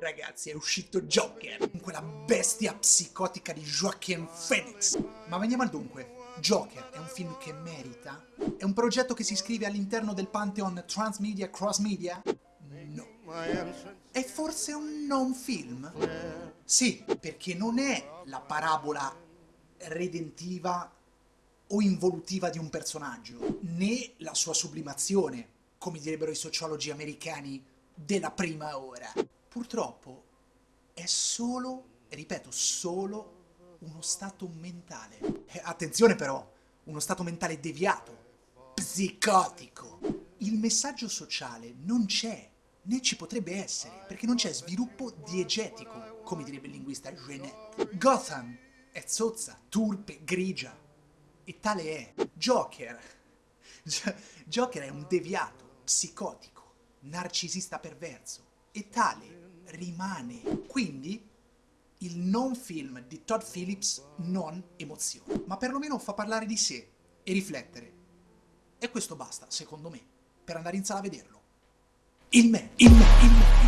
Ragazzi, è uscito Joker, quella bestia psicotica di Joaquin Phoenix. Ma veniamo al dunque. Joker è un film che merita? È un progetto che si iscrive all'interno del pantheon transmedia cross media? No. È forse un non film? Sì, perché non è la parabola redentiva o involutiva di un personaggio, né la sua sublimazione, come direbbero i sociologi americani, della prima ora. Purtroppo è solo, ripeto, solo uno stato mentale. Eh, attenzione però, uno stato mentale deviato, psicotico. Il messaggio sociale non c'è, né ci potrebbe essere, perché non c'è sviluppo diegetico, come direbbe il linguista Genet. Gotham è zozza, turpe, grigia, e tale è. Joker. Joker è un deviato, psicotico, narcisista perverso, e tale rimane. Quindi il non film di Todd Phillips non emoziona, ma perlomeno fa parlare di sé e riflettere. E questo basta, secondo me, per andare in sala a vederlo. Il me, il me, il me, il me.